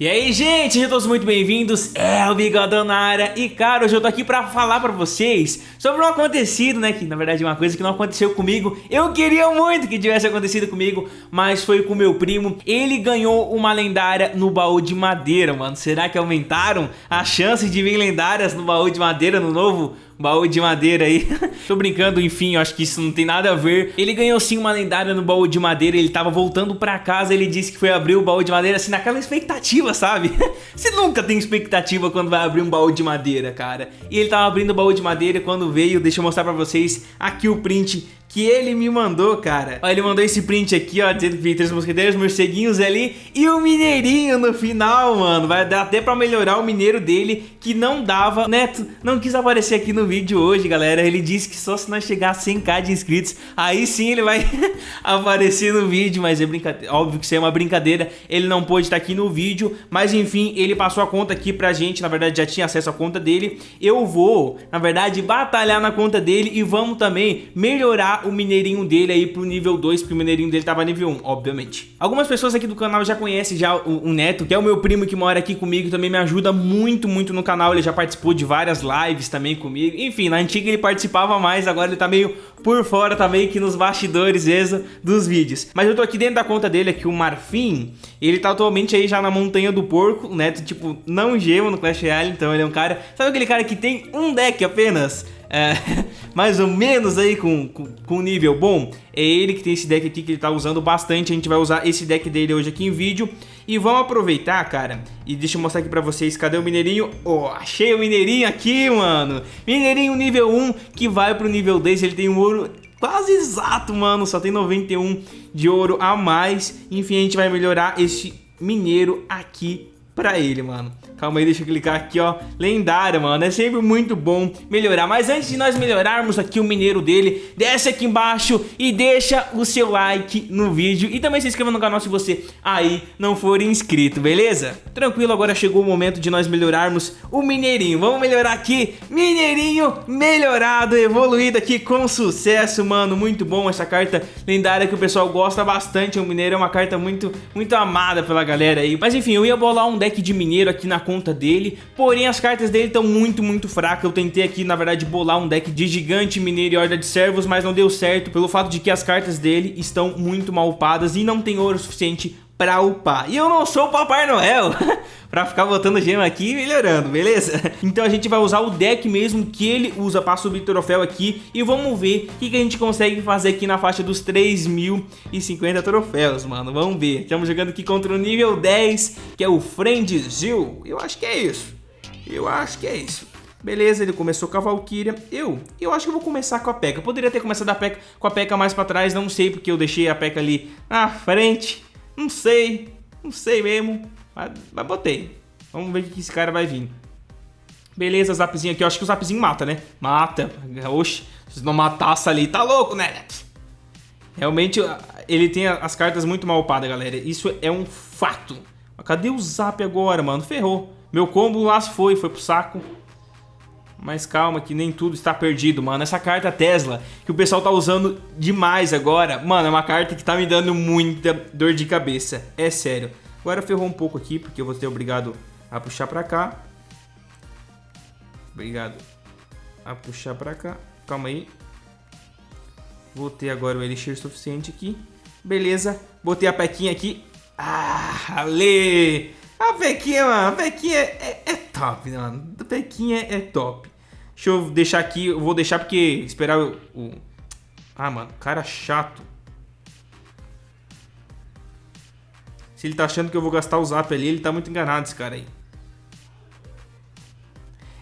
E aí, gente, sejam todos muito bem-vindos, é o Bigodão na área. E, cara, hoje eu tô aqui pra falar pra vocês sobre um acontecido, né Que, na verdade, é uma coisa que não aconteceu comigo. Eu queria muito que tivesse acontecido comigo, mas foi com meu primo. Ele ganhou uma lendária no baú de madeira, mano. Será que aumentaram as chances de vir lendárias no baú de madeira no novo baú de madeira aí. Tô brincando, enfim, eu acho que isso não tem nada a ver. Ele ganhou sim uma lendária no baú de madeira, ele tava voltando pra casa, ele disse que foi abrir o baú de madeira assim, naquela expectativa, sabe? Você nunca tem expectativa quando vai abrir um baú de madeira, cara. E ele tava abrindo o baú de madeira quando veio, deixa eu mostrar pra vocês aqui o print que ele me mandou, cara. Ó, ele mandou esse print aqui, ó, dizendo que três mosqueteiros, morceguinhos ali e o mineirinho no final, mano. Vai dar até pra melhorar o mineiro dele, que não dava. Neto não quis aparecer aqui no vídeo hoje, galera. Ele disse que só se nós chegar a 100k de inscritos, aí sim ele vai aparecer no vídeo, mas é brincadeira. Óbvio que isso é uma brincadeira, ele não pôde estar aqui no vídeo, mas enfim, ele passou a conta aqui pra gente, na verdade já tinha acesso à conta dele. Eu vou, na verdade, batalhar na conta dele e vamos também melhorar o mineirinho dele aí pro nível 2, porque o mineirinho dele tava nível 1, obviamente. Algumas pessoas aqui do canal já conhecem já o, o, Neto, que é o meu primo que mora aqui comigo, também me ajuda muito, muito no canal, ele já participou de várias lives também comigo, enfim, na antiga ele participava mais, agora ele tá meio por fora, tá meio que nos bastidores mesmo dos vídeos. Mas eu tô aqui dentro da conta dele aqui, o Marfim, ele tá atualmente aí já na montanha do porco, o Neto, tipo, não gema no Clash Royale, então ele é um cara... Sabe aquele cara que tem um deck apenas? é, mais ou menos aí com, com, com, nível bom, é ele que tem esse deck aqui que ele tá usando bastante, a gente vai usar esse deck dele hoje aqui em vídeo. E vamos aproveitar, cara, e deixa eu mostrar aqui pra vocês, cadê o Mineirinho? Oh, achei o Mineirinho aqui, mano! Mineirinho nível 1 que vai pro nível 10, ele tem um ouro quase exato, mano, só tem 91 de ouro a mais. Enfim, a gente vai melhorar esse mineiro aqui pra ele, mano. Calma aí, deixa eu clicar aqui, ó. Lendário, mano. É sempre muito bom melhorar. Mas antes de nós melhorarmos aqui o mineiro dele, desce aqui embaixo e deixa o seu like no vídeo. E também se inscreva no canal se você aí não for inscrito, beleza? Tranquilo, agora chegou o momento de nós melhorarmos o mineirinho. Vamos melhorar aqui. Mineirinho melhorado, evoluído aqui com sucesso, mano. Muito bom essa carta lendária que o pessoal gosta bastante. O mineiro é uma carta muito, muito amada pela galera aí. Mas enfim, eu ia bolar um deck de mineiro aqui na conta dele, porém as cartas dele estão muito, muito fracas. Eu tentei aqui, na verdade, bolar um deck de gigante, mineiro e horda de servos, mas não deu certo pelo fato de que as cartas dele estão muito mal upadas e não tem ouro suficiente pra upar. E eu não sou o Papai Noel pra ficar botando gema aqui e melhorando, beleza? Então a gente vai usar o deck mesmo que ele usa pra subir troféu aqui e vamos ver o que, que a gente consegue fazer aqui na faixa dos 3.050 troféus, mano. Vamos ver. Estamos jogando aqui contra o nível 10, que é o Friendzil. Eu acho que é isso. Eu acho que é isso. Beleza, ele começou com a Valkyria. Eu, eu acho que eu vou começar com a P.E.K.K.A. Poderia ter começado a P.E.K.K.A. com a P.E.K.K.A. mais pra trás, não sei porque eu deixei a P.E.K.K.A. ali na frente. Não sei, não sei mesmo, mas, mas botei. Vamos ver o que esse cara vai vir. Beleza, zapzinho aqui. Eu acho que o zapzinho mata, né? Mata. Oxe, se não matasse ali, tá louco, né? Realmente, ele tem as cartas muito mal upadas, galera. Isso é um fato. Cadê o zap agora, mano? Ferrou. Meu combo lá foi, foi pro saco. Mas calma que nem tudo está perdido, mano. Essa carta Tesla, que o pessoal tá usando demais agora, mano, é uma carta que tá me dando muita dor de cabeça. É sério. Agora ferrou um pouco aqui, porque eu vou ser obrigado a puxar pra cá. Obrigado a puxar pra cá. Calma aí. Vou ter agora o elixir suficiente aqui. Beleza. Botei a pequinha aqui. Ah, ale! A Pequinha, mano, a Pequinha é, é, é top, né, mano? A Pequinha é top. Deixa eu deixar aqui, eu vou deixar porque esperar o... o... Ah, mano, cara chato. Se ele tá achando que eu vou gastar o zap ali, ele tá muito enganado, esse cara aí.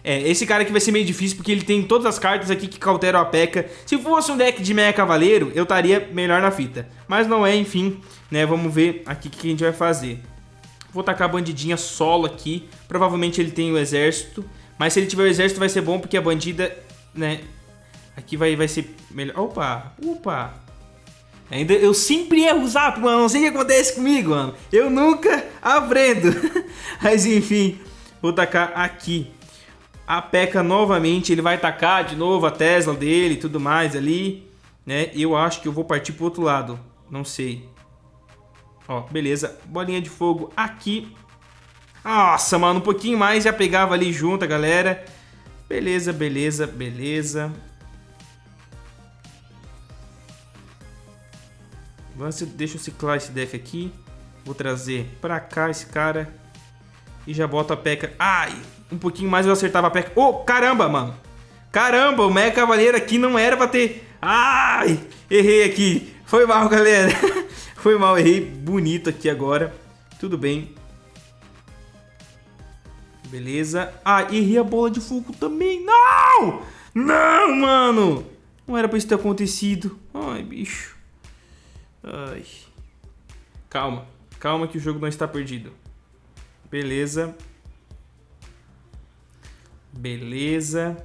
É, esse cara aqui vai ser meio difícil porque ele tem todas as cartas aqui que cauteram a P.E.K.K.A. Se fosse um deck de Meia Cavaleiro, eu estaria melhor na fita. Mas não é, enfim, né? Vamos ver aqui o que a gente vai fazer. Vou tacar a bandidinha solo aqui. Provavelmente ele tem o exército. Mas se ele tiver o exército vai ser bom porque a bandida, né... Aqui vai, vai ser melhor. Opa, opa. Ainda eu sempre erro o zap, mano. Não sei o que acontece comigo, mano. Eu nunca aprendo. Mas enfim, vou tacar aqui. A P.E.K.K.A. novamente, ele vai tacar de novo a Tesla dele e tudo mais ali, né? Eu acho que eu vou partir pro outro lado. Não sei. Ó, beleza. Bolinha de fogo aqui. Nossa, mano, um pouquinho mais já pegava ali junto a galera. Beleza, beleza, beleza. Deixa eu ciclar esse deck aqui. Vou trazer pra cá esse cara. E já boto a P.E.K.K.A. Ai, um pouquinho mais eu acertava a P.E.K.K.A. Oh, caramba, mano. Caramba, o Mega Cavaleiro aqui não era pra ter... Ai, errei aqui. Foi mal, galera. Foi mal, errei bonito aqui agora. Tudo bem. Beleza. Ah, errei a bola de fogo também. Não! Não, mano! Não era pra isso ter acontecido. Ai, bicho. Ai. Calma. Calma que o jogo não está perdido. Beleza. Beleza.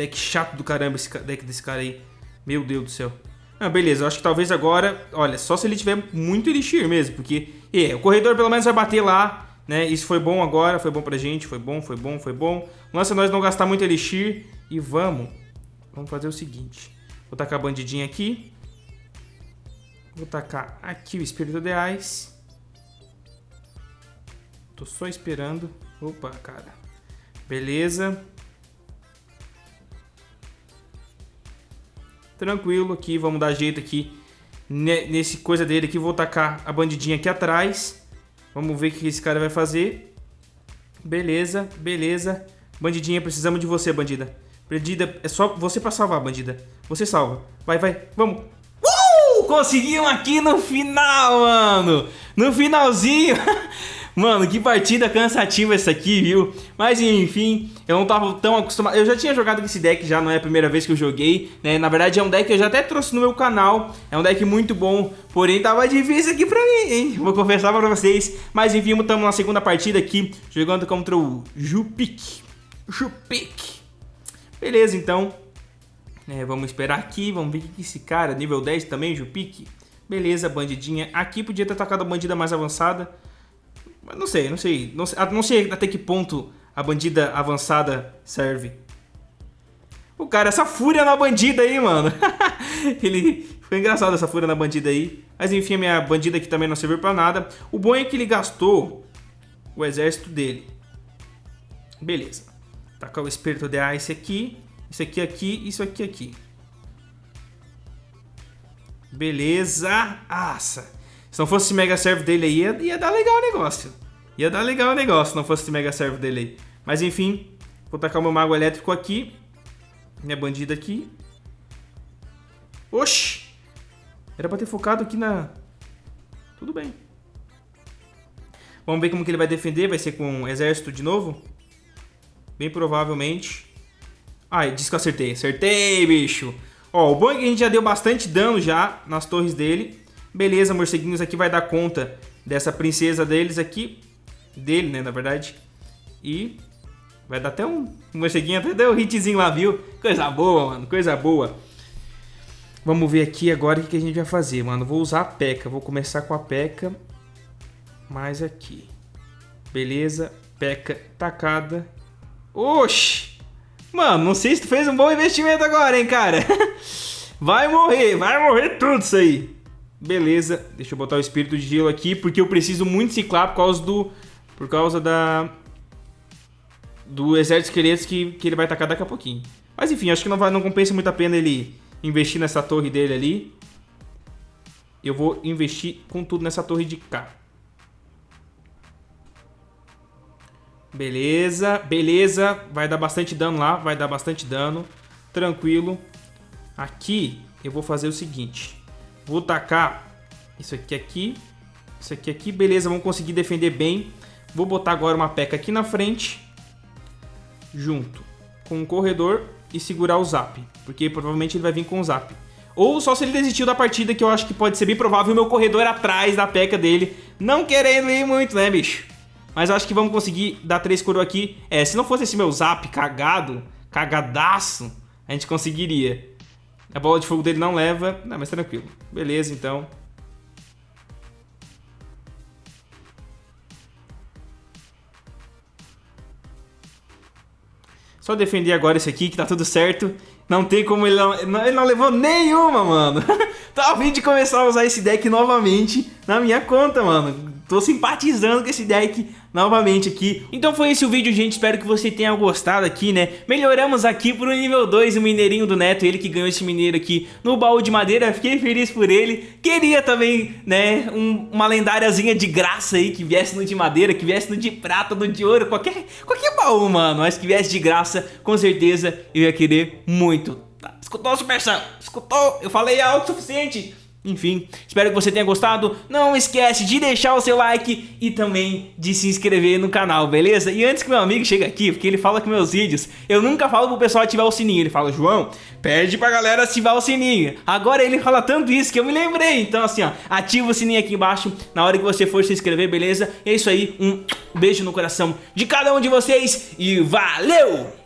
Deck chato do caramba esse deck desse cara aí. Meu Deus do céu. Ah, beleza, eu acho que talvez agora... Olha, só se ele tiver muito Elixir mesmo, porque... É, o corredor pelo menos vai bater lá, né? Isso foi bom agora, foi bom pra gente, foi bom, foi bom, foi bom. Nossa, nós não gastar muito Elixir e vamos... Vamos fazer o seguinte. Vou tacar a bandidinha aqui. Vou tacar aqui o Espírito de Ice. Tô só esperando. Opa, cara. Beleza. Tranquilo aqui, vamos dar jeito aqui nesse coisa dele aqui. Vou tacar a bandidinha aqui atrás. Vamos ver o que esse cara vai fazer. Beleza, beleza. Bandidinha, precisamos de você, bandida. Bandida, é só você pra salvar, bandida. Você salva. Vai, vai, vamos. Uh! Conseguimos aqui no final, mano. No finalzinho. Mano, que partida cansativa essa aqui, viu? Mas enfim, eu não tava tão acostumado. Eu já tinha jogado com esse deck já, não é a primeira vez que eu joguei, né? Na verdade é um deck que eu já até trouxe no meu canal. É um deck muito bom, porém tava difícil aqui pra mim, hein? Vou confessar pra vocês. Mas enfim, estamos na segunda partida aqui, jogando contra o Jupik. Jupik. Beleza, então. É, vamos esperar aqui, vamos ver o que esse cara, nível 10 também, Jupik. Beleza, bandidinha. Aqui podia ter atacado a bandida mais avançada. Não sei, não sei. Não sei, ah, não sei até que ponto a bandida avançada serve. O cara, essa fúria na bandida aí, mano. ele... Foi engraçado essa fúria na bandida aí. Mas enfim, a minha bandida aqui também não serviu pra nada. O bom é que ele gastou o exército dele. Beleza. Tacar o espírito de Ice aqui. Isso aqui aqui, isso aqui aqui. Beleza. Nossa. Se não fosse esse Mega Serve dele aí, ia, ia dar legal o negócio. Ia dar legal o negócio se não fosse esse Mega Serve dele aí. Mas enfim, vou tacar o meu Mago Elétrico aqui. Minha bandida aqui. Oxi! Era pra ter focado aqui na... Tudo bem. Vamos ver como que ele vai defender. Vai ser com exército de novo? Bem provavelmente. Ai, disse que eu acertei. Acertei, bicho! Ó, o bom é que a gente já deu bastante dano já nas torres dele. Beleza, morceguinhos aqui vai dar conta dessa princesa deles aqui. Dele, né, na verdade. E vai dar até um, morceguinho, até deu um hitzinho lá, viu? Coisa boa, mano, coisa boa. Vamos ver aqui agora o que a gente vai fazer, mano. Vou usar a P.E.K.K.A. Vou começar com a P.E.K.K.A. Mais aqui. Beleza. P.E.K.K.A. tacada. Oxi! Mano, não sei se tu fez um bom investimento agora, hein, cara? Vai morrer, vai morrer tudo isso aí. Beleza, deixa eu botar o espírito de gelo aqui, porque eu preciso muito ciclar por causa do... Por causa da... Do exército de esqueletos que, que ele vai atacar daqui a pouquinho. Mas enfim, acho que não, vai, não compensa muito a pena ele investir nessa torre dele ali. Eu vou investir com tudo nessa torre de cá. Beleza, beleza. Vai dar bastante dano lá, vai dar bastante dano. Tranquilo. Aqui eu vou fazer o seguinte. Vou tacar isso aqui aqui, isso aqui aqui, beleza, vamos conseguir defender bem. Vou botar agora uma peca aqui na frente, junto com o corredor e segurar o zap, porque provavelmente ele vai vir com o zap. Ou só se ele desistiu da partida, que eu acho que pode ser bem provável, o meu corredor atrás da peca dele, não querendo ir muito, né, bicho? Mas acho que vamos conseguir dar três coroas aqui. É, se não fosse esse meu zap cagado, cagadaço, a gente conseguiria. A bola de fogo dele não leva. Não, mas tranquilo. Beleza, então. Só defender agora esse aqui que tá tudo certo. Não tem como ele não, ele não levou nenhuma, mano. Tá a fim de começar a usar esse deck novamente na minha conta, mano. Tô simpatizando com esse deck novamente aqui. Então foi esse o vídeo, gente. Espero que você tenha gostado aqui, né? Melhoramos aqui pro nível 2 o mineirinho do Neto. Ele que ganhou esse mineiro aqui no baú de madeira. Fiquei feliz por ele. Queria também, né, um, uma lendáriazinha de graça aí que viesse no de madeira, que viesse no de prata, no de ouro, qualquer, qualquer baú, mano. Mas que viesse de graça, com certeza eu ia querer muito. Tá, escutou, Super Sam? Escutou? Eu falei algo suficiente. Enfim, espero que você tenha gostado. Não esquece de deixar o seu like e também de se inscrever no canal, beleza? E antes que meu amigo chegue aqui, porque ele fala com meus vídeos, eu nunca falo pro pessoal ativar o sininho. Ele fala, João, pede pra galera ativar o sininho. Agora ele fala tanto isso que eu me lembrei. Então assim, ó, ativa o sininho aqui embaixo na hora que você for se inscrever, beleza? É isso aí, um beijo no coração de cada um de vocês e valeu!